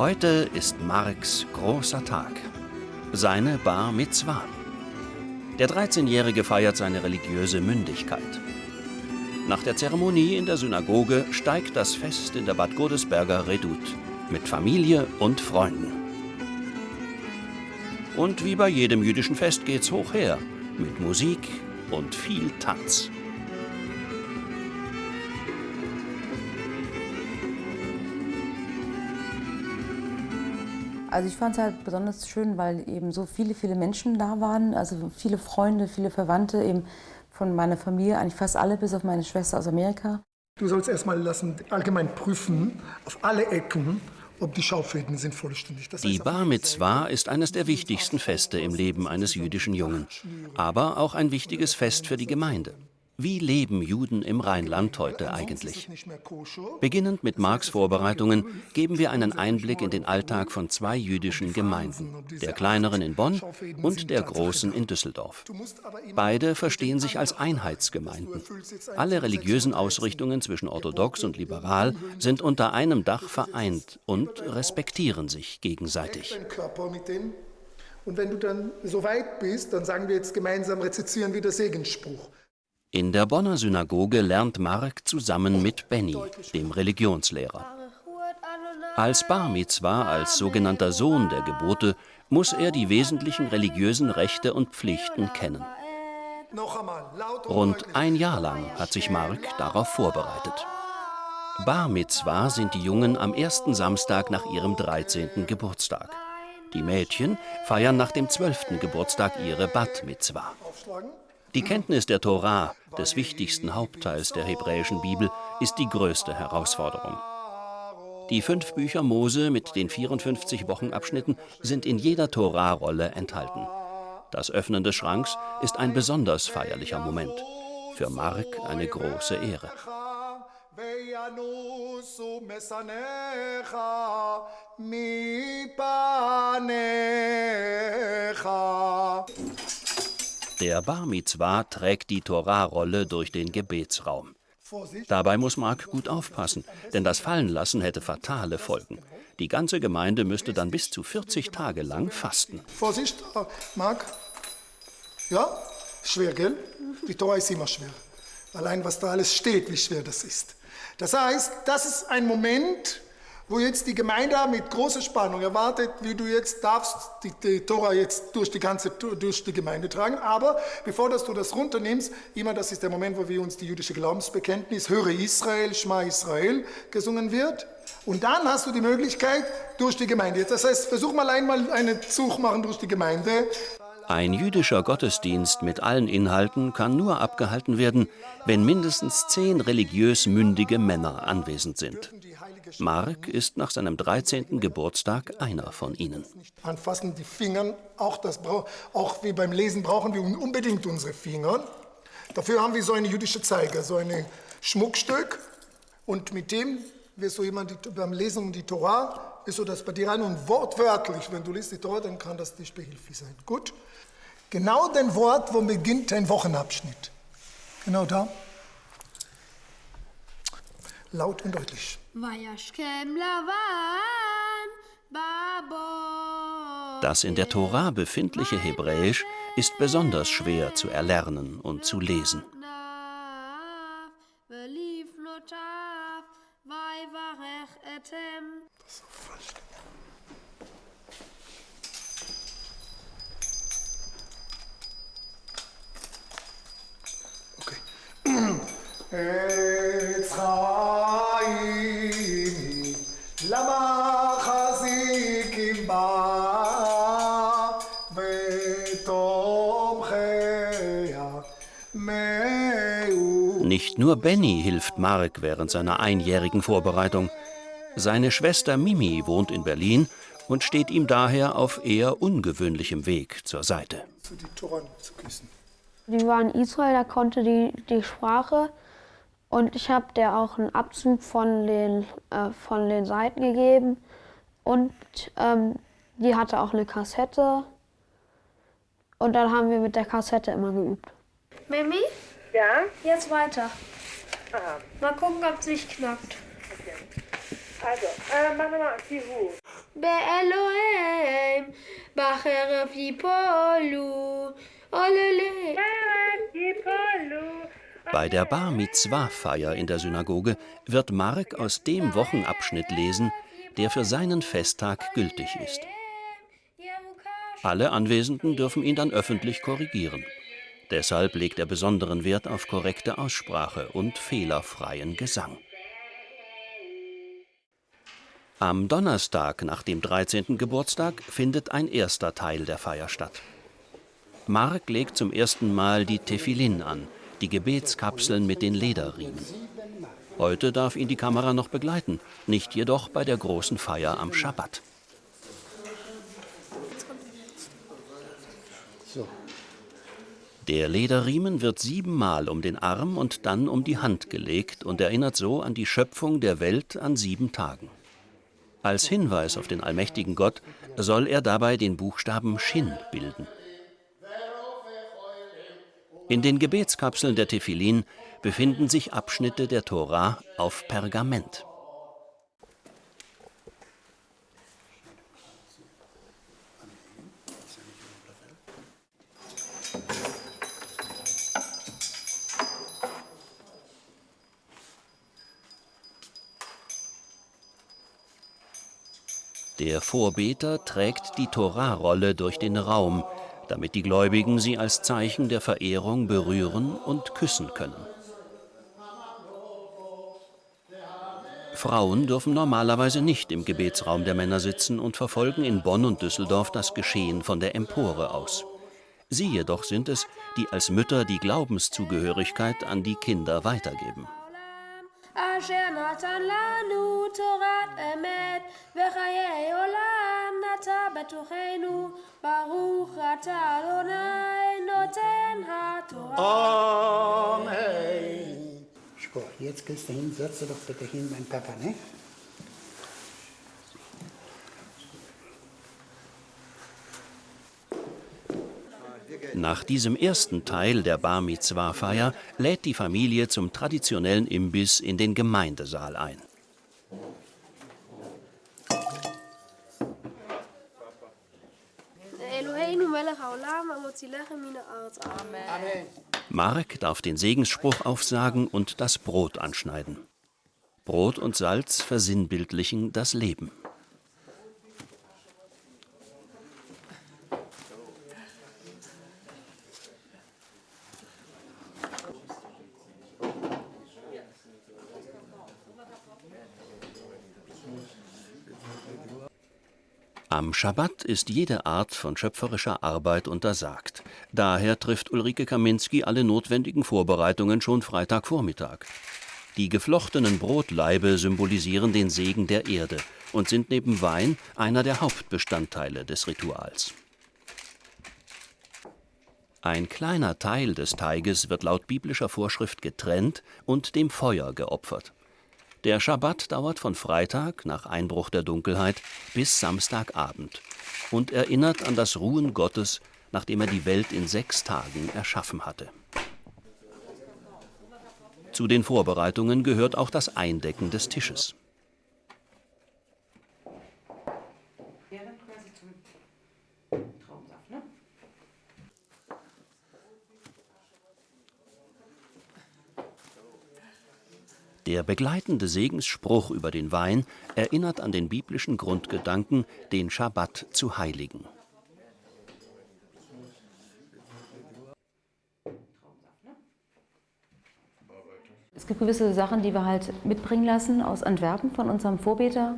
Heute ist Marks großer Tag. Seine Bar Mitzvah. Der 13-Jährige feiert seine religiöse Mündigkeit. Nach der Zeremonie in der Synagoge steigt das Fest in der Bad Godesberger Redoute mit Familie und Freunden. Und wie bei jedem jüdischen Fest geht's hoch her mit Musik und viel Tanz. Also ich fand es halt besonders schön, weil eben so viele, viele Menschen da waren, also viele Freunde, viele Verwandte eben von meiner Familie, eigentlich fast alle, bis auf meine Schwester aus Amerika. Du sollst erstmal lassen, allgemein prüfen, auf alle Ecken, ob die Schaufäden sind vollständig. Das die Bar Mitzvah ist eines der wichtigsten Feste im Leben eines jüdischen Jungen, aber auch ein wichtiges Fest für die Gemeinde. Wie leben Juden im Rheinland heute eigentlich? Beginnend mit Marks Vorbereitungen geben wir einen Einblick in den Alltag von zwei jüdischen Gemeinden, der kleineren in Bonn und der großen in Düsseldorf. Beide verstehen sich als Einheitsgemeinden. Alle religiösen Ausrichtungen zwischen orthodox und liberal sind unter einem Dach vereint und respektieren sich gegenseitig. Und wenn du dann so weit bist, dann sagen wir jetzt gemeinsam, rezitieren wir den Segensspruch. In der Bonner Synagoge lernt Mark zusammen mit Benny, dem Religionslehrer. Als Bar Mitzwa, als sogenannter Sohn der Gebote, muss er die wesentlichen religiösen Rechte und Pflichten kennen. Rund ein Jahr lang hat sich Mark darauf vorbereitet. Bar Mitzwa sind die Jungen am ersten Samstag nach ihrem 13. Geburtstag. Die Mädchen feiern nach dem 12. Geburtstag ihre Bat Mitzwa. Die Kenntnis der Torah, des wichtigsten Hauptteils der hebräischen Bibel, ist die größte Herausforderung. Die fünf Bücher Mose mit den 54 Wochenabschnitten sind in jeder Torah-Rolle enthalten. Das Öffnen des Schranks ist ein besonders feierlicher Moment. Für Mark eine große Ehre. Der Bar Mitzwa trägt die Torah-Rolle durch den Gebetsraum. Dabei muss Mark gut aufpassen, denn das Fallenlassen hätte fatale Folgen. Die ganze Gemeinde müsste dann bis zu 40 Tage lang fasten. Vorsicht, Mark. Ja, schwer, gell? Die Torah ist immer schwer. Allein was da alles steht, wie schwer das ist. Das heißt, das ist ein Moment, wo jetzt die Gemeinde mit großer Spannung erwartet, wie du jetzt darfst die, die Tora jetzt durch die ganze durch die Gemeinde tragen. Aber bevor dass du das runternimmst, immer das ist der Moment, wo wir uns die jüdische Glaubensbekenntnis Höre Israel, Schma Israel gesungen wird. Und dann hast du die Möglichkeit durch die Gemeinde. Das heißt, versuch mal einmal einen Zug machen durch die Gemeinde. Ein jüdischer Gottesdienst mit allen Inhalten kann nur abgehalten werden, wenn mindestens zehn religiös mündige Männer anwesend sind. Mark ist nach seinem 13. Geburtstag einer von ihnen. Anfassen die Finger, auch, das, auch wie beim Lesen brauchen wir unbedingt unsere Finger. Dafür haben wir so eine jüdische Zeiger, so ein Schmuckstück. Und mit dem wirst du jemand beim Lesen die Torah, ist so das bei dir rein und wortwörtlich, wenn du liest die Torah, dann kann das dich behilflich sein. Gut? Genau den Wort, wo beginnt dein Wochenabschnitt. Genau da. Laut und deutlich. Das in der Tora befindliche Hebräisch ist besonders schwer zu erlernen und zu lesen. Okay. Nicht nur Benny hilft Mark während seiner einjährigen Vorbereitung. Seine Schwester Mimi wohnt in Berlin und steht ihm daher auf eher ungewöhnlichem Weg zur Seite. Die war in Israel, da konnte die die Sprache und ich habe der auch einen Abzug von den, äh, von den Seiten gegeben. Und ähm, die hatte auch eine Kassette. Und dann haben wir mit der Kassette immer geübt. Mimi? Ja? Jetzt weiter. Aha. Mal gucken, ob es nicht knackt. Okay. Also, äh, mach nochmal Tihu. Be'elohem, bachere. Bei der Bar Mitzvah-Feier in der Synagoge wird Marek aus dem Wochenabschnitt lesen, der für seinen Festtag gültig ist. Alle Anwesenden dürfen ihn dann öffentlich korrigieren. Deshalb legt er besonderen Wert auf korrekte Aussprache und fehlerfreien Gesang. Am Donnerstag nach dem 13. Geburtstag findet ein erster Teil der Feier statt. Mark legt zum ersten Mal die Tefillin an, die Gebetskapseln mit den Lederriemen. Heute darf ihn die Kamera noch begleiten, nicht jedoch bei der großen Feier am Schabbat. Der Lederriemen wird siebenmal um den Arm und dann um die Hand gelegt und erinnert so an die Schöpfung der Welt an sieben Tagen. Als Hinweis auf den allmächtigen Gott soll er dabei den Buchstaben Shin bilden. In den Gebetskapseln der Tefillin befinden sich Abschnitte der Tora auf Pergament. Der Vorbeter trägt die Torarolle durch den Raum, damit die Gläubigen sie als Zeichen der Verehrung berühren und küssen können. Frauen dürfen normalerweise nicht im Gebetsraum der Männer sitzen und verfolgen in Bonn und Düsseldorf das Geschehen von der Empore aus. Sie jedoch sind es, die als Mütter die Glaubenszugehörigkeit an die Kinder weitergeben. אשר נתן לנו תורת אמת וחיי עולם נטע בתוכנו ברוך אתה אדוני נותן התורה. Amen. Sport, jetzt gehst du hin, setz doch bitte hin, mein Papa, ne? Nach diesem ersten Teil der Bar Mitzvah-Feier lädt die Familie zum traditionellen Imbiss in den Gemeindesaal ein. Mark darf den Segensspruch aufsagen und das Brot anschneiden. Brot und Salz versinnbildlichen das Leben. Am Schabbat ist jede Art von schöpferischer Arbeit untersagt. Daher trifft Ulrike Kaminski alle notwendigen Vorbereitungen schon Freitagvormittag. Die geflochtenen Brotlaibe symbolisieren den Segen der Erde und sind neben Wein einer der Hauptbestandteile des Rituals. Ein kleiner Teil des Teiges wird laut biblischer Vorschrift getrennt und dem Feuer geopfert. Der Schabbat dauert von Freitag nach Einbruch der Dunkelheit bis Samstagabend und erinnert an das Ruhen Gottes, nachdem er die Welt in sechs Tagen erschaffen hatte. Zu den Vorbereitungen gehört auch das Eindecken des Tisches. Der begleitende Segensspruch über den Wein erinnert an den biblischen Grundgedanken, den Schabbat zu heiligen. Es gibt gewisse Sachen, die wir halt mitbringen lassen aus Antwerpen von unserem Vorbeter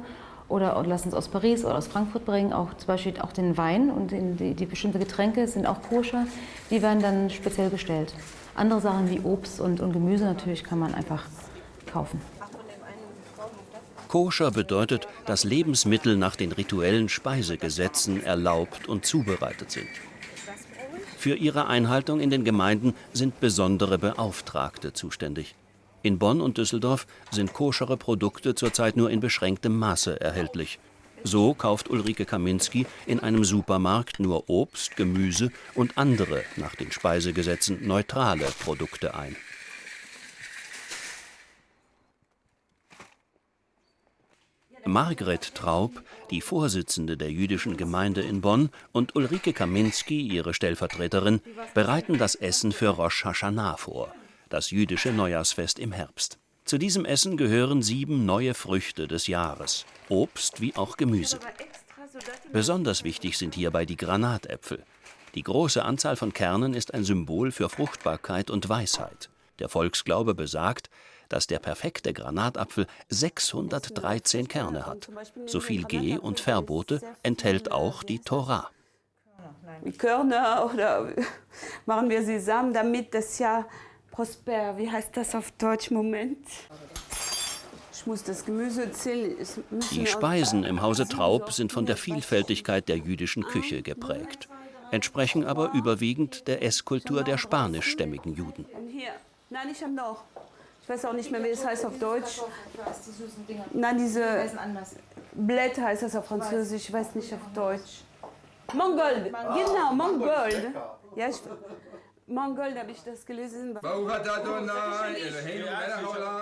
oder lassen es aus Paris oder aus Frankfurt bringen. Auch zum Beispiel auch den Wein und die, die bestimmte Getränke sind auch koscher. Die werden dann speziell bestellt. Andere Sachen wie Obst und, und Gemüse natürlich kann man einfach kaufen. Koscher bedeutet, dass Lebensmittel nach den rituellen Speisegesetzen erlaubt und zubereitet sind. Für ihre Einhaltung in den Gemeinden sind besondere Beauftragte zuständig. In Bonn und Düsseldorf sind koschere Produkte zurzeit nur in beschränktem Maße erhältlich. So kauft Ulrike Kaminski in einem Supermarkt nur Obst, Gemüse und andere nach den Speisegesetzen neutrale Produkte ein. Margret Traub, die Vorsitzende der jüdischen Gemeinde in Bonn, und Ulrike Kaminski, ihre Stellvertreterin, bereiten das Essen für Rosh Hashanah vor, das jüdische Neujahrsfest im Herbst. Zu diesem Essen gehören sieben neue Früchte des Jahres, Obst wie auch Gemüse. Besonders wichtig sind hierbei die Granatäpfel. Die große Anzahl von Kernen ist ein Symbol für Fruchtbarkeit und Weisheit. Der Volksglaube besagt, dass der perfekte Granatapfel 613 Kerne hat. So viel Geh- und Verbote enthält auch die Tora. Körner oder machen wir sie zusammen, damit das ja prosper, wie heißt das auf Deutsch, Moment. Ich muss das Gemüse zählen. Die Speisen im Hause Traub sind von der Vielfältigkeit der jüdischen Küche geprägt, entsprechen aber überwiegend der Esskultur der spanischstämmigen Juden. Nein, ich habe noch. Ich weiß auch nicht mehr, wie es heißt auf Deutsch. Nein, diese Blätter heißt das auf Französisch, ich weiß nicht auf Deutsch. Mangold, genau, Mangold. Ja, ich, Mangold habe ich das gelesen.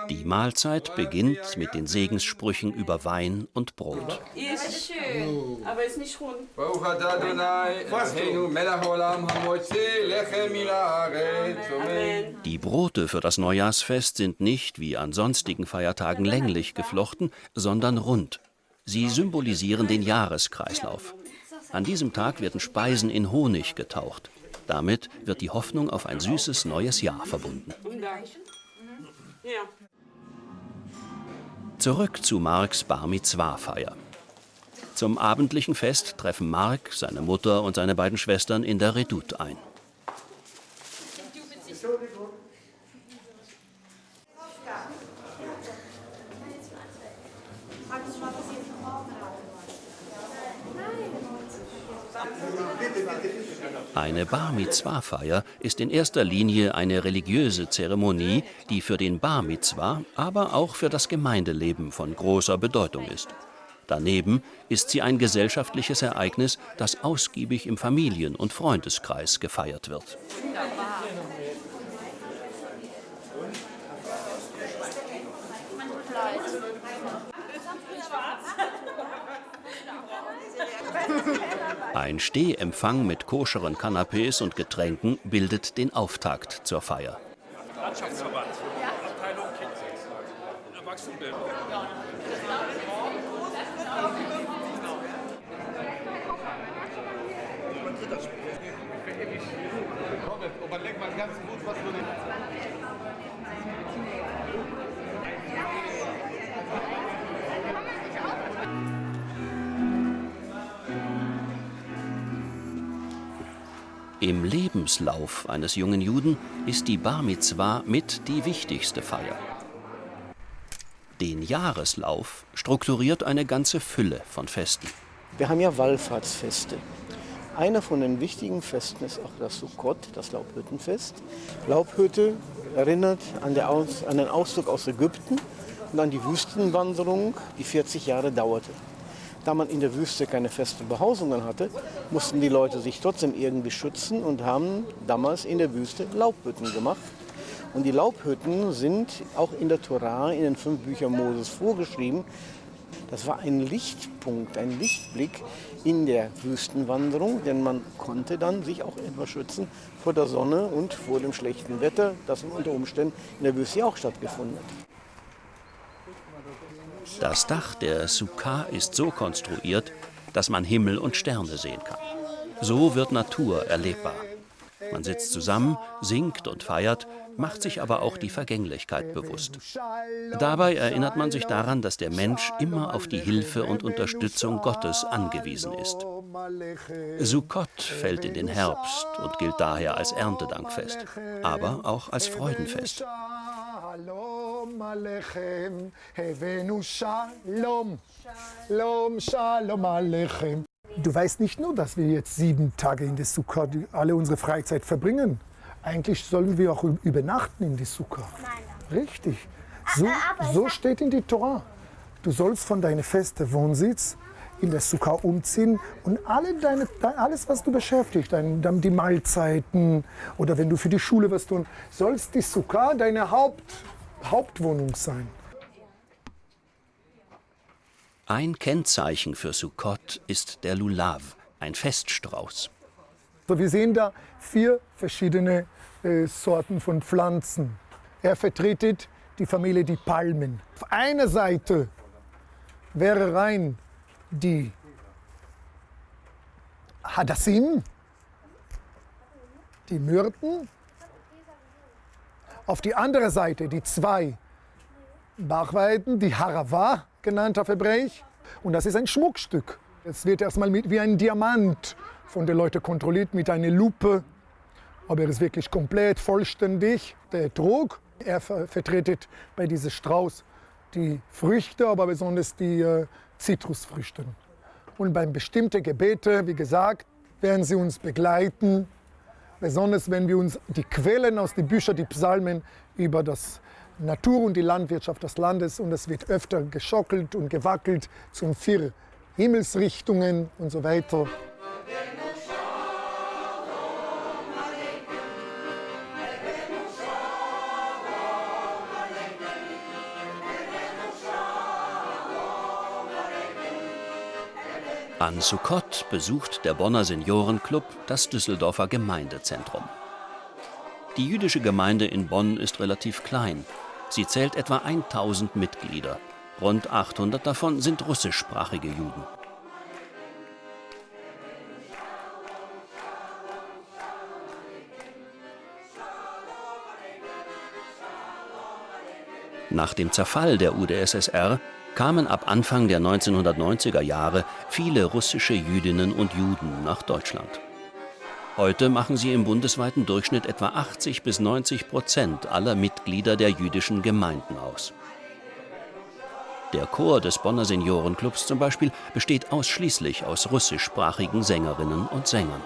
Die Mahlzeit beginnt mit den Segenssprüchen über Wein und Brot. Ist schön, aber ist nicht rund. Die Brote für das Neujahrsfest sind nicht wie an sonstigen Feiertagen länglich geflochten, sondern rund. Sie symbolisieren den Jahreskreislauf. An diesem Tag werden Speisen in Honig getaucht. Damit wird die Hoffnung auf ein süßes neues Jahr verbunden. Zurück zu Marks Bar Mitzvah-Feier. Zum abendlichen Fest treffen Mark, seine Mutter und seine beiden Schwestern in der Redoute ein. Eine Bar Mitzvah-Feier ist in erster Linie eine religiöse Zeremonie, die für den Bar Mitzvah, aber auch für das Gemeindeleben von großer Bedeutung ist. Daneben ist sie ein gesellschaftliches Ereignis, das ausgiebig im Familien- und Freundeskreis gefeiert wird. Ein Stehempfang mit koscheren Kanapés und Getränken bildet den Auftakt zur Feier. Landschaftsverband, Abteilung Erwachsenenbildung. Im Lebenslauf eines jungen Juden ist die Bar Mitzvah mit die wichtigste Feier. Den Jahreslauf strukturiert eine ganze Fülle von Festen. Wir haben ja Wallfahrtsfeste. Einer von den wichtigen Festen ist auch das Sukkot, das Laubhüttenfest. Laubhütte erinnert an, an den Auszug aus Ägypten und an die Wüstenwanderung, die 40 Jahre dauerte. Da man in der Wüste keine feste Behausungen hatte, mussten die Leute sich trotzdem irgendwie schützen und haben damals in der Wüste Laubhütten gemacht. Und die Laubhütten sind auch in der Torah, in den fünf Büchern Moses vorgeschrieben. Das war ein Lichtpunkt, ein Lichtblick in der Wüstenwanderung, denn man konnte dann sich auch etwas schützen vor der Sonne und vor dem schlechten Wetter, das unter Umständen in der Wüste auch stattgefunden hat. Das Dach der Sukkah ist so konstruiert, dass man Himmel und Sterne sehen kann. So wird Natur erlebbar. Man sitzt zusammen, singt und feiert, macht sich aber auch die Vergänglichkeit bewusst. Dabei erinnert man sich daran, dass der Mensch immer auf die Hilfe und Unterstützung Gottes angewiesen ist. Sukkot fällt in den Herbst und gilt daher als Erntedankfest, aber auch als Freudenfest. Alechem, Hevenu Shalom, Shalom, Shalom Alechem. Du weißt nicht nur, dass wir jetzt sieben Tage in der Sukkah alle unsere Freizeit verbringen. Eigentlich sollen wir auch übernachten in die Sukkah. Richtig. So, so steht in die Torah. Du sollst von deinem festen Wohnsitz in der Sukkah umziehen und alle deine, alles, was du beschäftigt, dein, die Mahlzeiten oder wenn du für die Schule was tun, sollst die Sukkah deine Haupt, Hauptwohnung sein. Ein Kennzeichen für Sukkot ist der Lulav, ein Feststrauß. So, wir sehen da vier verschiedene äh, Sorten von Pflanzen. Er vertretet die Familie die Palmen. Auf einer Seite wäre rein die Hadassim, die Myrten. Auf die andere Seite die zwei Bachweiden, die Harava genannt auf Hebräisch. Und das ist ein Schmuckstück. Es wird erstmal mit, wie ein Diamant von den Leuten kontrolliert mit einer Lupe, ob er ist wirklich komplett vollständig. Der Trog, er vertretet bei diesem Strauß die Früchte, aber besonders die äh, Zitrusfrüchte. Und beim bestimmten Gebete, wie gesagt, werden sie uns begleiten, besonders wenn wir uns die Quellen aus den Büchern, die Psalmen über das Natur und die Landwirtschaft des Landes und es wird öfter geschockelt und gewackelt zum vier Himmelsrichtungen und so weiter. An Sukkot besucht der Bonner Seniorenclub das Düsseldorfer Gemeindezentrum. Die jüdische Gemeinde in Bonn ist relativ klein. Sie zählt etwa 1000 Mitglieder. Rund 800 davon sind russischsprachige Juden. Nach dem Zerfall der UdSSR kamen ab Anfang der 1990er Jahre viele russische Jüdinnen und Juden nach Deutschland. Heute machen sie im bundesweiten Durchschnitt etwa 80 bis 90 Prozent aller Mitglieder der jüdischen Gemeinden aus. Der Chor des Bonner Seniorenclubs zum Beispiel besteht ausschließlich aus russischsprachigen Sängerinnen und Sängern.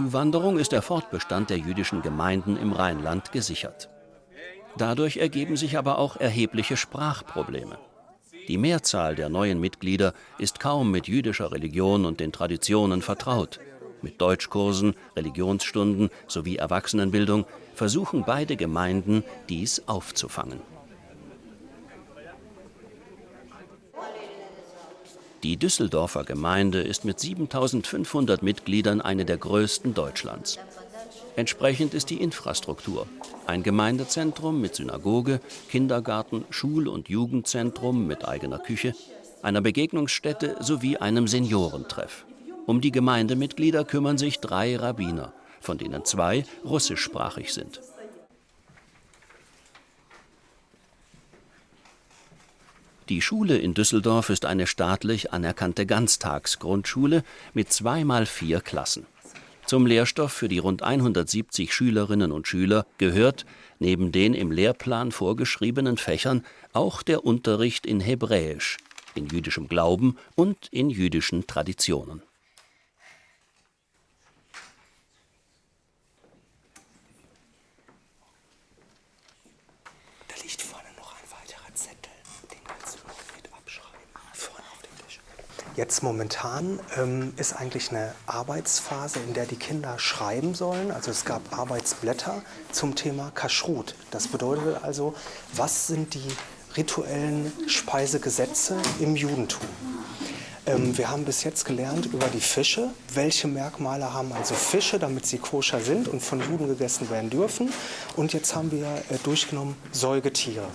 Zuwanderung ist der Fortbestand der jüdischen Gemeinden im Rheinland gesichert. Dadurch ergeben sich aber auch erhebliche Sprachprobleme. Die Mehrzahl der neuen Mitglieder ist kaum mit jüdischer Religion und den Traditionen vertraut. Mit Deutschkursen, Religionsstunden sowie Erwachsenenbildung versuchen beide Gemeinden, dies aufzufangen. Die Düsseldorfer Gemeinde ist mit 7500 Mitgliedern eine der größten Deutschlands. Entsprechend ist die Infrastruktur. Ein Gemeindezentrum mit Synagoge, Kindergarten, Schul- und Jugendzentrum mit eigener Küche, einer Begegnungsstätte sowie einem Seniorentreff. Um die Gemeindemitglieder kümmern sich drei Rabbiner, von denen zwei russischsprachig sind. Die Schule in Düsseldorf ist eine staatlich anerkannte Ganztagsgrundschule mit zweimal vier Klassen. Zum Lehrstoff für die rund 170 Schülerinnen und Schüler gehört neben den im Lehrplan vorgeschriebenen Fächern auch der Unterricht in Hebräisch, in jüdischem Glauben und in jüdischen Traditionen. Jetzt momentan ähm, ist eigentlich eine Arbeitsphase, in der die Kinder schreiben sollen. Also es gab Arbeitsblätter zum Thema Kashrut. Das bedeutet also, was sind die rituellen Speisegesetze im Judentum? Ähm, wir haben bis jetzt gelernt über die Fische. Welche Merkmale haben also Fische, damit sie koscher sind und von Juden gegessen werden dürfen? Und jetzt haben wir äh, durchgenommen Säugetiere.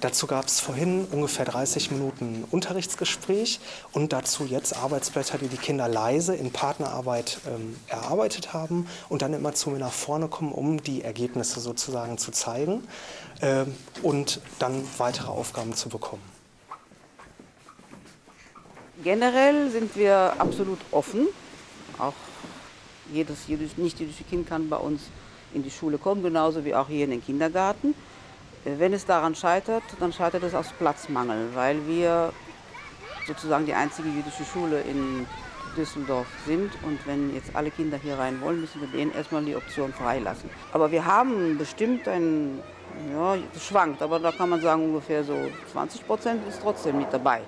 Dazu gab es vorhin ungefähr 30 Minuten Unterrichtsgespräch und dazu jetzt Arbeitsblätter, die die Kinder leise in Partnerarbeit ähm, erarbeitet haben und dann immer zu mir nach vorne kommen, um die Ergebnisse sozusagen zu zeigen äh, und dann weitere Aufgaben zu bekommen. Generell sind wir absolut offen. Auch jedes, jedes nicht-jüdische Kind kann bei uns in die Schule kommen, genauso wie auch hier in den Kindergarten. Wenn es daran scheitert, dann scheitert es aus Platzmangel, weil wir sozusagen die einzige jüdische Schule in Düsseldorf sind. Und wenn jetzt alle Kinder hier rein wollen, müssen wir denen erstmal die Option freilassen. Aber wir haben bestimmt ein, ja, das schwankt, aber da kann man sagen, ungefähr so 20 Prozent ist trotzdem mit dabei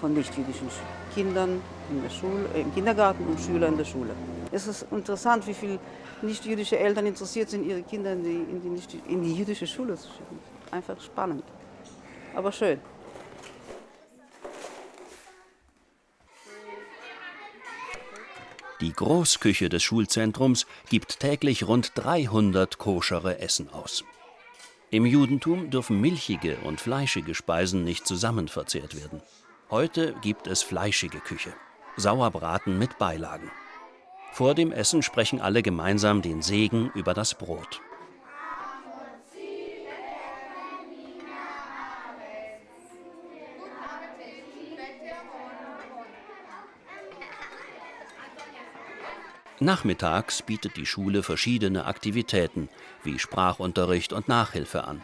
von nicht-jüdischen Kindern in der Schule, äh, im Kindergarten und Schülern in der Schule. Es ist interessant, wie viele nicht-jüdische Eltern interessiert sind, ihre Kinder in die, in, die nicht, in die jüdische Schule zu schicken. Einfach spannend, aber schön. Die Großküche des Schulzentrums gibt täglich rund 300 koschere Essen aus. Im Judentum dürfen milchige und fleischige Speisen nicht zusammen verzehrt werden. Heute gibt es fleischige Küche. Sauerbraten mit Beilagen. Vor dem Essen sprechen alle gemeinsam den Segen über das Brot. Nachmittags bietet die Schule verschiedene Aktivitäten wie Sprachunterricht und Nachhilfe an.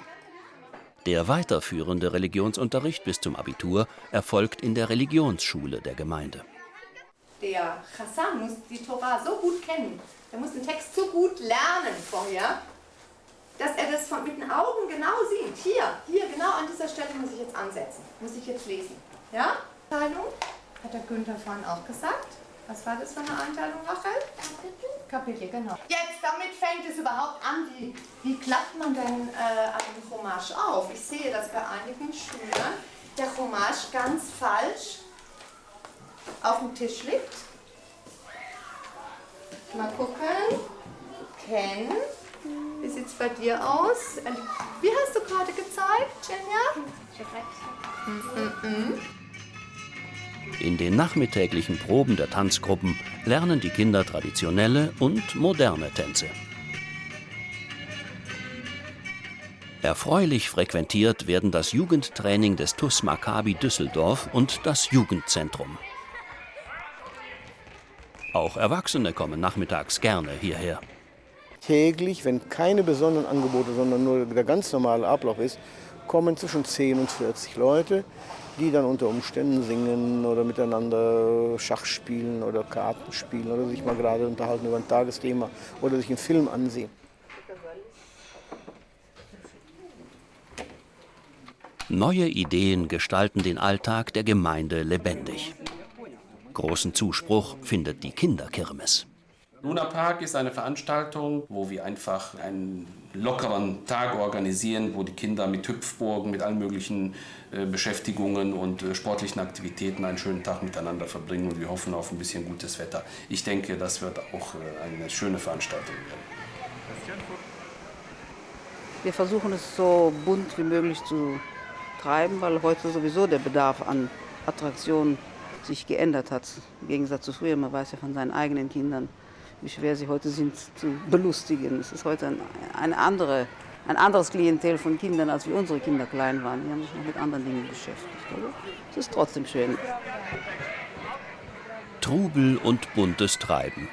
Der weiterführende Religionsunterricht bis zum Abitur erfolgt in der Religionsschule der Gemeinde. Der Chassan muss die Tora so gut kennen, der muss den Text so gut lernen vorher, dass er das von, mit den Augen genau sieht. Hier, hier, genau an dieser Stelle muss ich jetzt ansetzen, muss ich jetzt lesen. Ja? Teilung, hat der Günther vorhin auch gesagt. Was war das für eine Einteilung, Rachel? Kapitel. Kapitel, genau. Jetzt, damit fängt es überhaupt an, wie, wie klappt man denn äh, einen Chumash auf? Ich sehe, dass bei einigen Schülern der Chumash ganz falsch auf dem Tisch liegt. Mal gucken. Ken, wie sieht es bei dir aus? Wie hast du gerade gezeigt, Jenja? Mm -mm. In den nachmittäglichen Proben der Tanzgruppen lernen die Kinder traditionelle und moderne Tänze. Erfreulich frequentiert werden das Jugendtraining des TUS Maccabi Düsseldorf und das Jugendzentrum. Auch Erwachsene kommen nachmittags gerne hierher. Täglich, wenn keine besonderen Angebote, sondern nur der ganz normale Ablauf ist, kommen zwischen 10 und 40 Leute, die dann unter Umständen singen oder miteinander Schach spielen oder Karten spielen oder sich mal gerade unterhalten über ein Tagesthema oder sich einen Film ansehen. Neue Ideen gestalten den Alltag der Gemeinde lebendig. Großen Zuspruch findet die Kinderkirmes. Luna Park ist eine Veranstaltung, wo wir einfach einen lockeren Tag organisieren, wo die Kinder mit Hüpfburgen, mit allen möglichen äh, Beschäftigungen und äh, sportlichen Aktivitäten einen schönen Tag miteinander verbringen und wir hoffen auf ein bisschen gutes Wetter. Ich denke, das wird auch äh, eine schöne Veranstaltung werden. Wir versuchen es so bunt wie möglich zu treiben, weil heute sowieso der Bedarf an Attraktionen sich geändert hat. Im Gegensatz zu früher, man weiß ja von seinen eigenen Kindern, wie schwer sie heute sind zu belustigen. Es ist heute ein, eine andere, ein anderes Klientel von Kindern, als wie unsere Kinder klein waren. Die haben sich noch mit anderen Dingen beschäftigt. Es ist trotzdem schön. Trubel und buntes Treiben.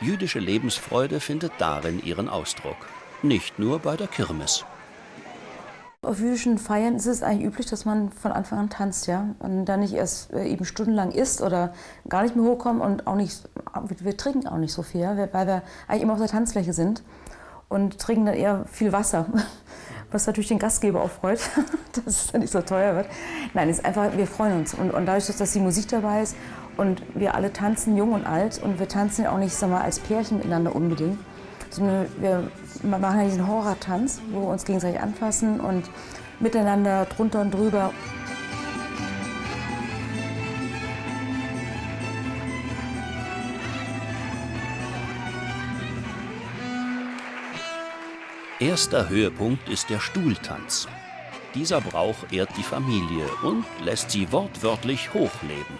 Jüdische Lebensfreude findet darin ihren Ausdruck. Nicht nur bei der Kirmes. Auf jüdischen Feiern ist es eigentlich üblich, dass man von Anfang an tanzt, ja. Und dann nicht erst äh, eben stundenlang isst oder gar nicht mehr hochkommen und auch nicht, wir trinken auch nicht so viel, ja, weil wir eigentlich immer auf der Tanzfläche sind und trinken dann eher viel Wasser. Was natürlich den Gastgeber auch freut, dass es dann nicht so teuer wird. Nein, es ist einfach, wir freuen uns. Und, und dadurch, dass die Musik dabei ist und wir alle tanzen, jung und alt, und wir tanzen auch nicht, sag mal, als Pärchen miteinander unbedingt, sondern wir machen ja diesen Horror-Tanz, wo wir uns gegenseitig anfassen und miteinander drunter und drüber. Erster Höhepunkt ist der Stuhltanz. Dieser Brauch ehrt die Familie und lässt sie wortwörtlich hochleben.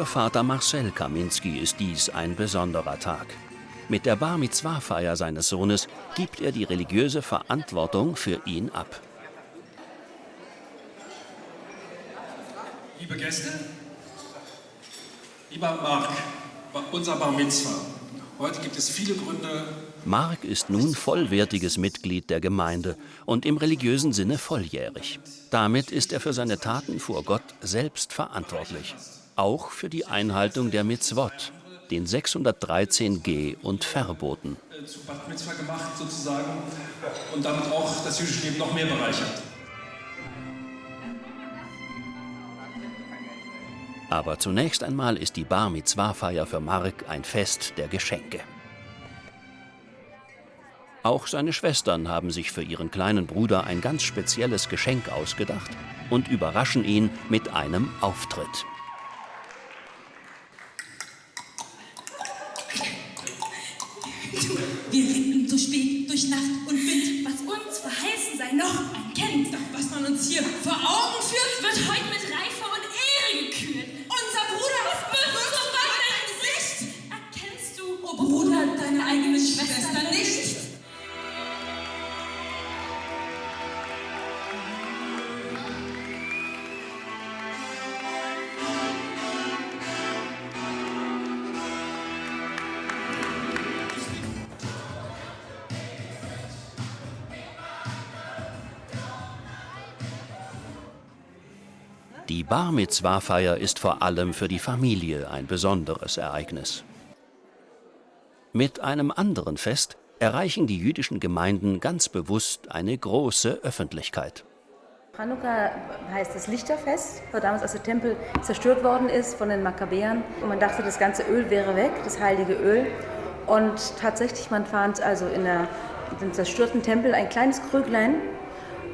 Für Vater Marcel Kaminski ist dies ein besonderer Tag. Mit der Bar Mitzvah-Feier seines Sohnes gibt er die religiöse Verantwortung für ihn ab. Liebe Gäste, lieber Marc, unser Bar Mitzvah. Heute gibt es viele Gründe. Mark ist nun vollwertiges Mitglied der Gemeinde und im religiösen Sinne volljährig. Damit ist er für seine Taten vor Gott selbst verantwortlich. Auch für die Einhaltung der Mitzvot, den 613 Geh- und Verboten. Zu Bat Mitzvah gemacht sozusagen und damit auch das jüdische Leben noch mehr bereichert. Aber zunächst einmal ist die Bar Mitzvah-Feier für Mark ein Fest der Geschenke. Auch seine Schwestern haben sich für ihren kleinen Bruder ein ganz spezielles Geschenk ausgedacht und überraschen ihn mit einem Auftritt. Wir ritten durch spät, durch Nacht und Wind, was uns verheißen sei noch Kind. Doch was man uns hier vor Augen führt, wird heute mit Reife und Ehre gekürt. Unser Bruder ist bewusst bei deinem Gesicht. Erkennst du, o oh Bruder, deine eigene Schwester nicht? Die Bar Mitzvah-Feier ist vor allem für die Familie ein besonderes Ereignis. Mit einem anderen Fest erreichen die jüdischen Gemeinden ganz bewusst eine große Öffentlichkeit. Chanukka heißt das Lichterfest, war damals, als der Tempel zerstört worden ist von den Makkabäern. Und man dachte, das ganze Öl wäre weg, das heilige Öl. Und tatsächlich, man fand also in, der, in dem zerstörten Tempel ein kleines Krüglein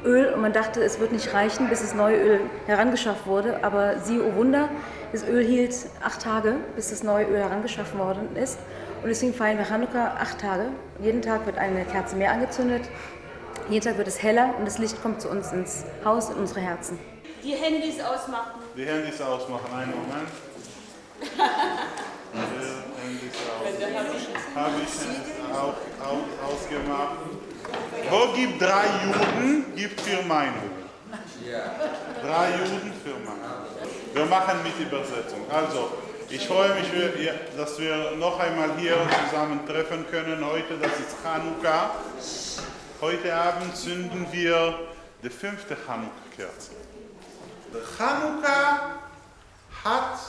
Öl und man dachte, es wird nicht reichen, bis das neue Öl herangeschafft wurde. Aber siehe, oh Wunder, das Öl hielt acht Tage, bis das neue Öl herangeschaffen worden ist. Und deswegen feiern wir Chanukka acht Tage. Jeden Tag wird eine Kerze mehr angezündet. Jeden Tag wird es heller und das Licht kommt zu uns ins Haus, in unsere Herzen. Die Handys ausmachen. Die Handys ausmachen, einen Moment. Die Handys aus. Habe ich auch, auch ausgemacht. Wo gibt drei Juden, gibt für Meinung. Drei Juden für Meinung. Wir machen mit Übersetzung. Also, ich freue mich, dass wir noch einmal hier zusammen treffen können. Heute, das ist Chanukka. Heute Abend zünden wir die fünfte Chanukka-Kerze. Chanukka hat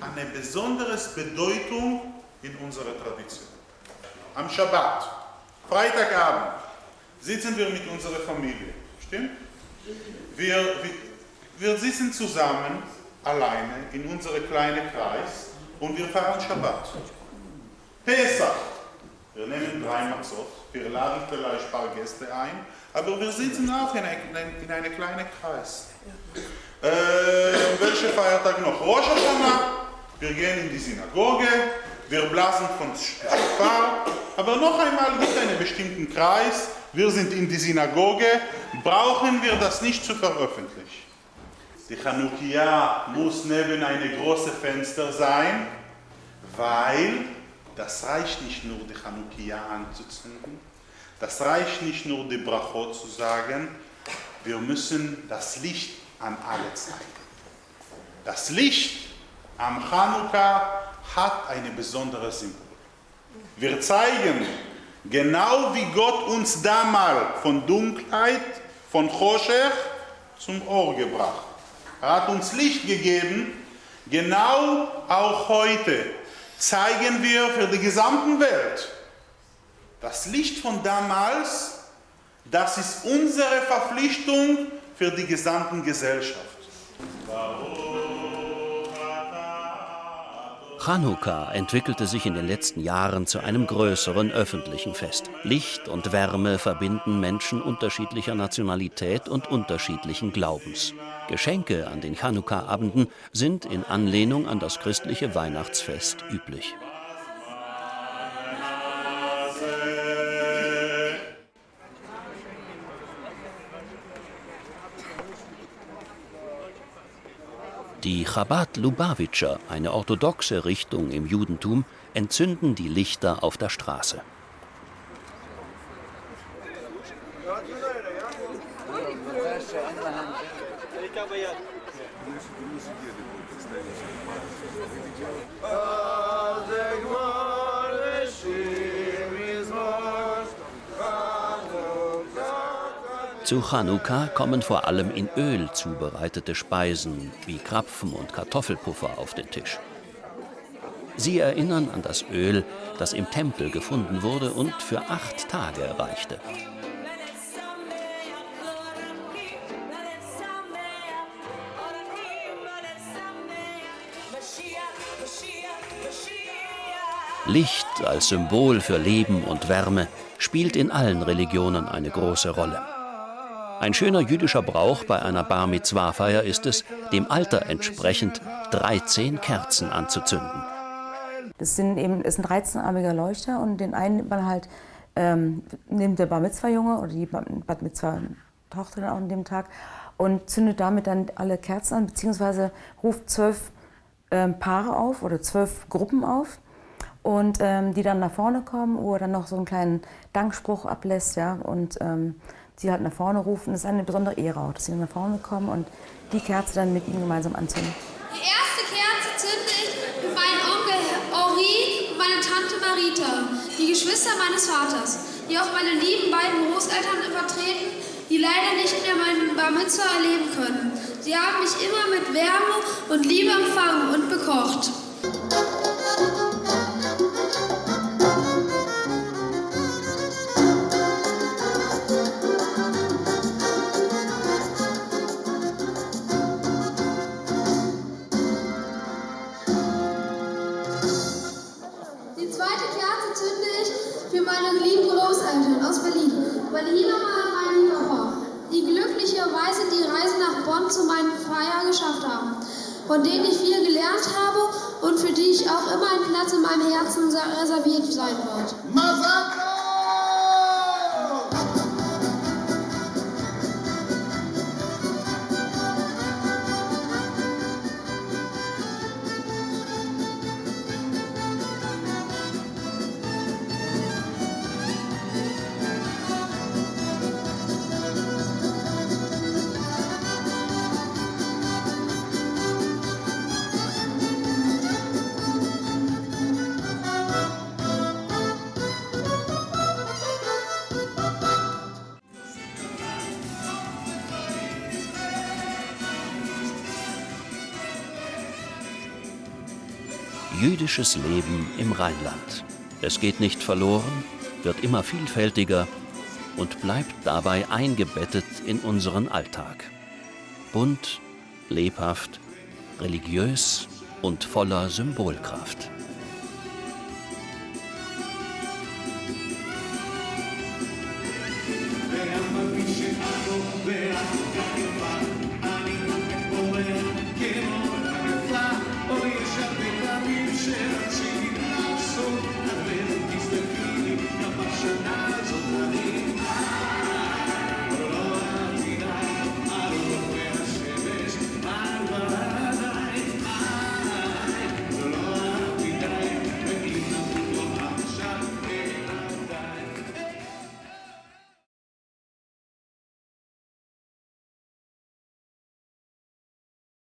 eine besondere Bedeutung in unserer Tradition. Am Schabbat, Freitagabend, sitzen wir mit unserer Familie. Stimmt? Wir, wir, wir sitzen zusammen, alleine, in unserem kleinen Kreis und wir feiern Schabbat. Pesach. Wir nehmen drei Matzot, wir laden vielleicht ein paar Gäste ein, aber wir sitzen auch in einem in eine kleinen Kreis. Äh, welcher Feiertag noch? Rosh Hashanah. Wir gehen in die Synagoge, wir blasen von Shofar, aber noch einmal gibt einen bestimmten Kreis, wir sind in die Synagoge, brauchen wir das nicht zu veröffentlichen. Die Chanukia muss neben einem großen Fenster sein, weil das reicht nicht nur die Chanukia anzuzünden, das reicht nicht nur die Brachot zu sagen, wir müssen das Licht an alle zeigen. Das Licht am Chanukka hat eine besondere Symbol. Wir zeigen, genau wie Gott uns damals von Dunkelheit, von Choshech zum Ohr gebracht. Er hat uns Licht gegeben, genau auch heute zeigen wir für die gesamte Welt, das Licht von damals, das ist unsere Verpflichtung für die gesamte Gesellschaft. Chanukka entwickelte sich in den letzten Jahren zu einem größeren öffentlichen Fest. Licht und Wärme verbinden Menschen unterschiedlicher Nationalität und unterschiedlichen Glaubens. Geschenke an den Chanukka-Abenden sind in Anlehnung an das christliche Weihnachtsfest üblich. Die Chabad Lubavitcher, eine orthodoxe Richtung im Judentum, entzünden die Lichter auf der Straße. Zu Chanukka kommen vor allem in Öl zubereitete Speisen wie Krapfen und Kartoffelpuffer auf den Tisch. Sie erinnern an das Öl, das im Tempel gefunden wurde und für acht Tage reichte. Licht als Symbol für Leben und Wärme spielt in allen Religionen eine große Rolle. Ein schöner jüdischer Brauch bei einer Bar Mitzvah-Feier ist es, dem Alter entsprechend 13 Kerzen anzuzünden. Das sind eben ist ein 13-armiger Leuchter und den einen nimmt man halt ähm, nimmt der Bar Mitzvah-Junge oder die Bar Mitzvah-Tochter dann auch an dem Tag und zündet damit dann alle Kerzen an, beziehungsweise ruft zwölf ähm, Paare auf oder zwölf Gruppen auf und ähm, die dann nach vorne kommen, wo er dann noch so einen kleinen Dankspruch ablässt, ja, und ähm, sie halt nach vorne rufen. Das ist eine besondere Ehre auch, dass sie nach vorne kommen und die Kerze dann mit ihnen gemeinsam anzünden. Die erste Kerze zünde ich für meinen Onkel Henri und meine Tante Marita, die Geschwister meines Vaters, die auch meine lieben beiden Großeltern vertreten, die leider nicht mehr meinen Bar Mitzvah erleben können. Sie haben mich immer mit Wärme und Liebe empfangen und bekocht. Jüdisches Leben im Rheinland. Es geht nicht verloren, wird immer vielfältiger und bleibt dabei eingebettet in unseren Alltag. Bunt, lebhaft, religiös und voller Symbolkraft.